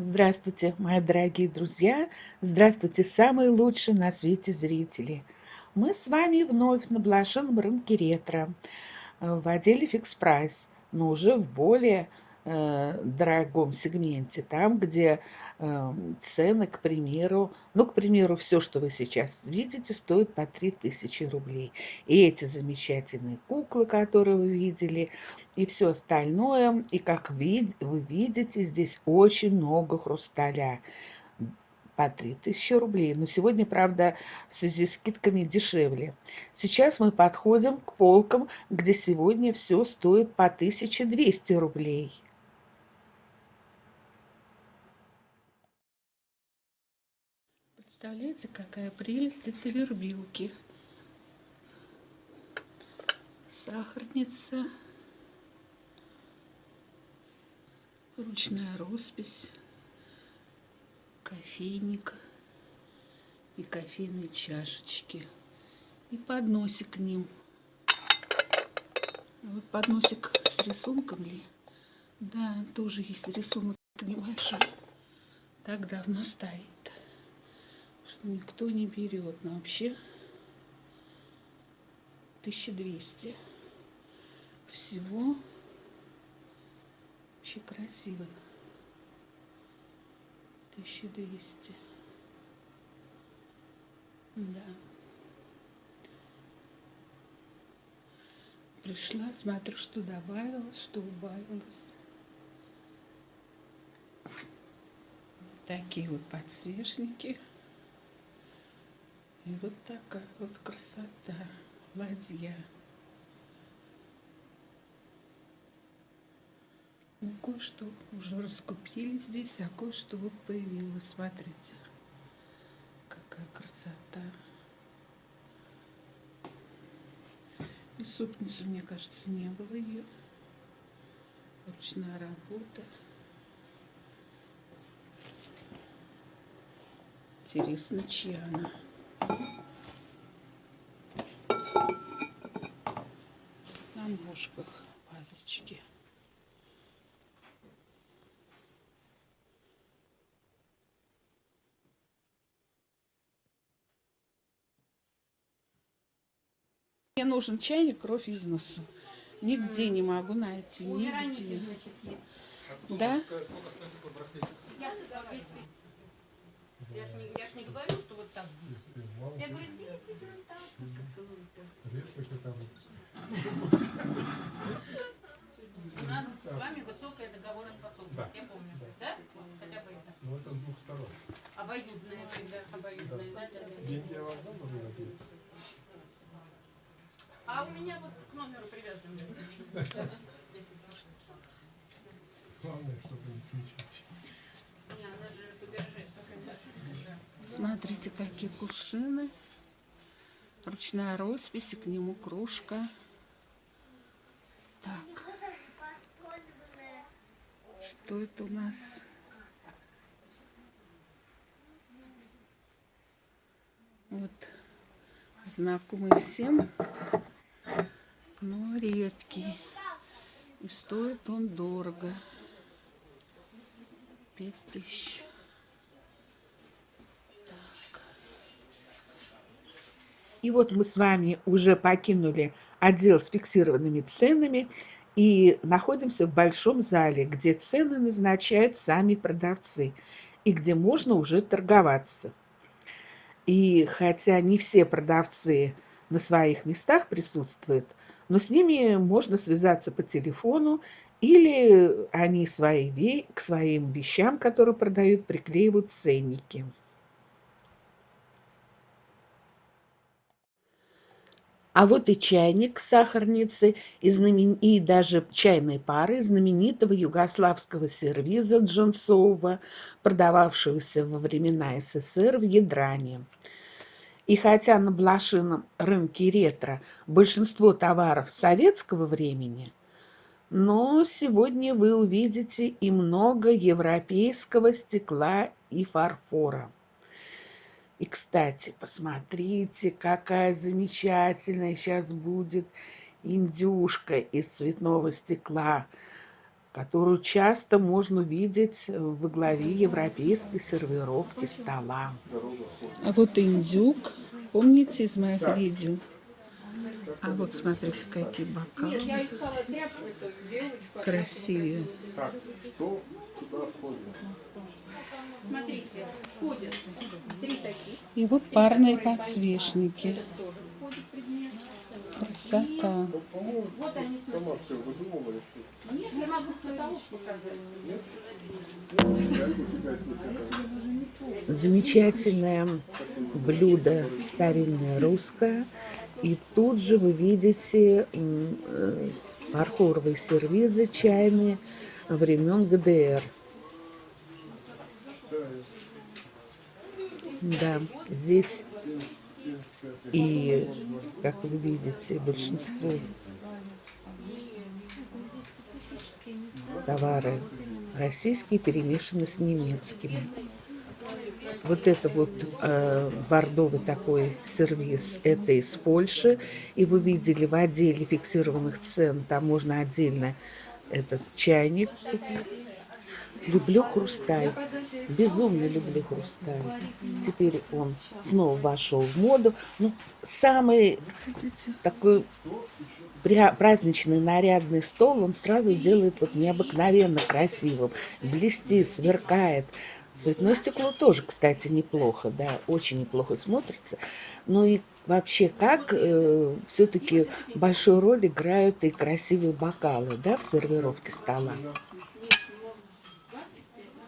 Здравствуйте, мои дорогие друзья! Здравствуйте, самые лучшие на свете зрители! Мы с вами вновь на блошином рынке ретро в отделе Fix Price, но уже в более Э, дорогом сегменте, там, где э, цены, к примеру, ну, к примеру, все, что вы сейчас видите, стоит по 3000 рублей. И эти замечательные куклы, которые вы видели, и все остальное, и как вы видите, здесь очень много хрусталя по 3000 рублей. Но сегодня, правда, в связи с скидками дешевле. Сейчас мы подходим к полкам, где сегодня все стоит по 1200 рублей. Представляете, какая прелесть это вербилки. Сахарница. Ручная роспись. Кофейник. И кофейные чашечки. И подносик к ним. Вот подносик с рисунком ли? Да, тоже есть рисунок небольшой. Так давно стоит что никто не берет. Но вообще 1200 всего. Вообще красиво. 1200. Да. Пришла, смотрю, что добавилось, что убавилось. Такие вот подсвечники. И вот такая вот красота, ладья. Ну, кое-что уже раскупили здесь, а кое-что вот появилось. Смотрите, какая красота. И супницу, мне кажется, не было ее. Ручная работа. Интересно, чья она. На ножках вазочки. Мне нужен чайник кровь из носу. Нигде не могу найти. Нигде. Да? Я же не, я ж не говорю, что вот так здесь. Я говорю, действительно так. Редкость это У нас с вами высокая договороспособность, да. я помню. Да? Вот, хотя бы это. Ну это с двух сторон. Обоюдная всегда, обоюдная. Да. Да, да, да. Деньги я вам дам, уже надеюсь. А у меня вот к номеру привязан. Главное, чтобы не кричать. Не, она же побережет, Смотрите, какие кувшины. Ручная роспись, и к нему кружка. Так. Что это у нас? Вот. Знакомый всем, но редкий. И стоит он дорого. Пять тысяч. И вот мы с вами уже покинули отдел с фиксированными ценами и находимся в большом зале, где цены назначают сами продавцы и где можно уже торговаться. И хотя не все продавцы на своих местах присутствуют, но с ними можно связаться по телефону или они свои, к своим вещам, которые продают, приклеивают ценники. А вот и чайник сахарницы и, знамен... и даже чайные пары знаменитого югославского сервиза Джонсова, продававшегося во времена СССР в Ядране. И хотя на блошином рынке ретро большинство товаров советского времени, но сегодня вы увидите и много европейского стекла и фарфора. И, кстати, посмотрите, какая замечательная сейчас будет индюшка из цветного стекла, которую часто можно увидеть во главе европейской сервировки стола. А вот индюк. Помните из моих видео? А вот смотрите, какие бокалы. Нет, я искала тряпку эту, девочку. Красивее. Так, что сюда входит? Смотрите, входят три таких. И вот парные подсвечники. Красота. Вот они Нет, я могу каталог показать. Замечательное блюдо старинное русское. И тут же вы видите м, э, фарфоровые сервизы чайные времен ГДР. Да, здесь и, как вы видите, большинство товары российские перемешаны с немецкими. Вот это вот э, бордовый такой сервис, это из Польши. И вы видели в отделе фиксированных цен, там можно отдельно этот чайник купить. Люблю хрусталь, безумно люблю хрусталь. Теперь он снова вошел в моду. Ну, самый такой праздничный нарядный стол, он сразу делает вот необыкновенно красивым. Блестит, сверкает. Цветное стекло тоже, кстати, неплохо, да, очень неплохо смотрится. Ну и вообще, как все-таки большую роль играют и красивые бокалы, да, в сервировке стола.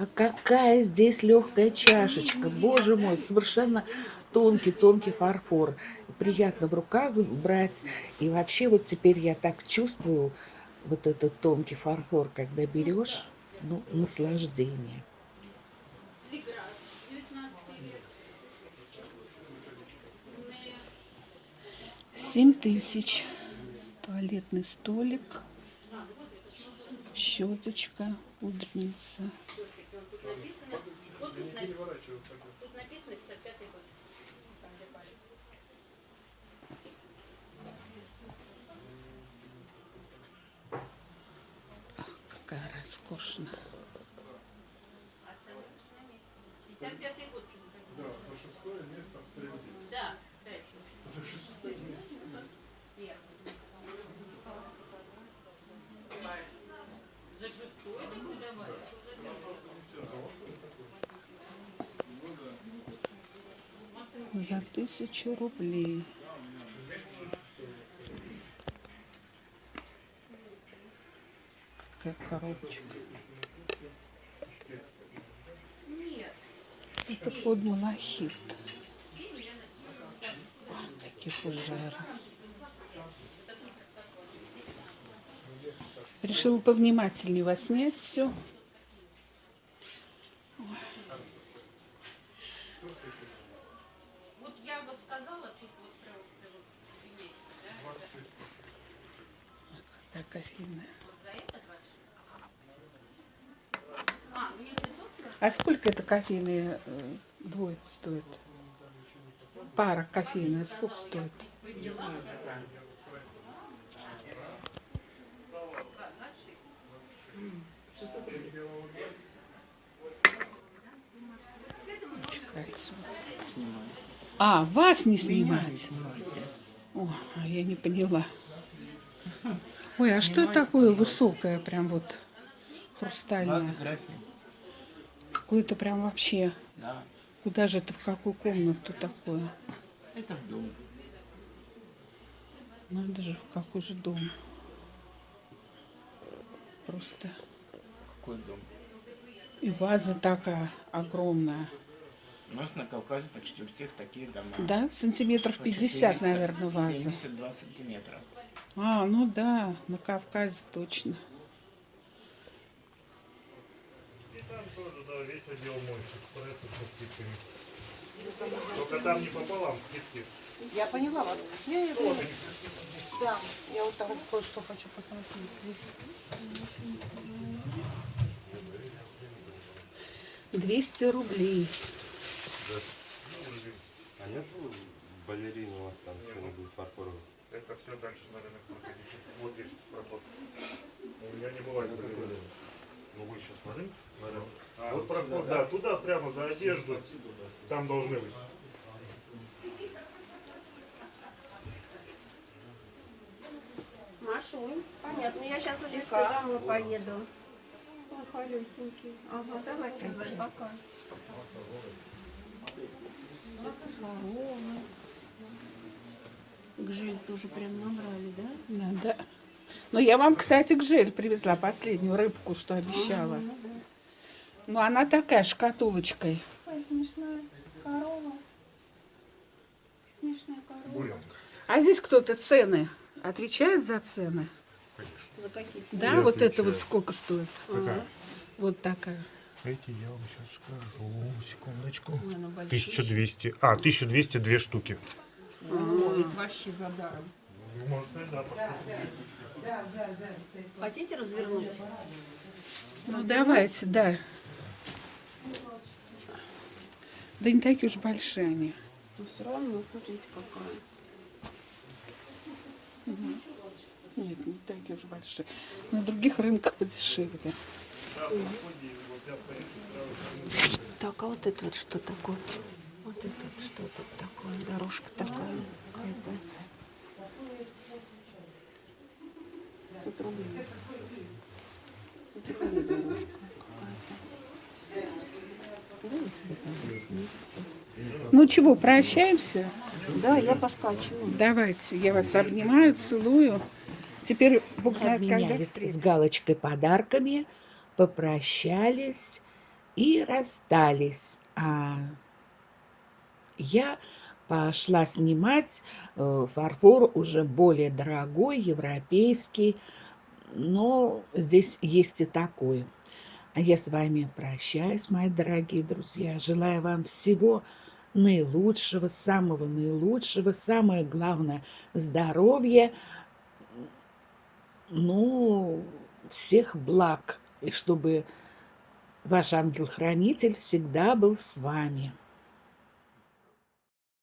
А какая здесь легкая чашечка, боже мой, совершенно тонкий-тонкий фарфор. Приятно в руках брать. И вообще вот теперь я так чувствую вот этот тонкий фарфор, когда берешь, ну, наслаждение. Прекрасно. 19 век. Семь тысяч. Туалетный столик. Щеточка, пудреница. Тут написано, вот тут, на- тут написано 55 год. Там, где. Какая роскошная. 55 год Да, по шестое место в среде. Да, кстати. За шестое место. За шестой такой давали? За тысячу рублей. Какая коробочка. Это под малахит. Ах, какие. Решила повнимательнее вас снять все. Вот я вот сказала, тут вот про, про вот есть, да? Так, кофейная. Вот за это 26. А, ну если тут сверху, А сколько это кофейные э, двойка стоит? Пара кофейная сколько стоит? А, вас не снимать? О, а я не поняла. Ой, а что такое высокое, прям вот хрустальное? Какое-то прям вообще. Да, Куда же это, в какую комнату такое? это в дом. Надо же, в какой же дом. Просто. Какой дом? И ваза такая огромная. У нас на Кавказе почти у всех такие дома. Да, сантиметров По 50, 400, наверное, ваза. 72 сантиметра. А, ну да, на Кавказе точно. И там весь отдел мой экспресса со скидками. Только там не пополам скидки. Я поняла вас. Я, я поняла. Да, я вот там кое-что хочу посмотреть. 200 рублей. А нет балерины у вас там что-нибудь фарфоровой? Это все дальше на рынок. Вот здесь проход. У меня не бывает такого. Ну вы сейчас смотрите. А, вот проход, да, туда прямо за одежду. Там должны быть. Машунь, понятно. Я сейчас уже все домой поеду. Ой, холесенький. Ага, давайте, пока. Гжель тоже прям набрали, да? Надо. Ну, я вам, кстати, гжель привезла, последнюю рыбку, что обещала. Ну да. Ну, она такая, шкатулочкой. Ой, смешная корова. Смешная корова. Буренка. А здесь кто-то цены отвечает за цены? За какие Да, вот это вот сколько стоит? Какая? Вот такая. Эти я вам сейчас скажу. Секундочку. Ой, она большая. 1200. А, 1200 две штуки. Ой, это вообще за даром. Ну, Хотите развернуть? Ну, давайте, да. Да не такие уж большие они. Но все равно, смотрите, какая. Нет, не такие уж большие. На других рынках подешевле. Так, а вот это вот что такое? Вот это вот что тут такое? Дорожка такая какая-то. 500 рублей. 500 рублей дорожка Ну чего, прощаемся? какая-то. Да, я поскачиваю. Давайте, я вас обнимаю, целую. Теперь Бог знает, когда Обменялись с галочкой подарками, попрощались и расстались. А я пошла снимать э, фарфор уже более дорогой, европейский, но здесь есть и такой. А я с вами прощаюсь, мои дорогие друзья. Желаю вам всего наилучшего, самого наилучшего, самое главное здоровья, ну, всех благ, и чтобы ваш ангел-хранитель всегда был с вами.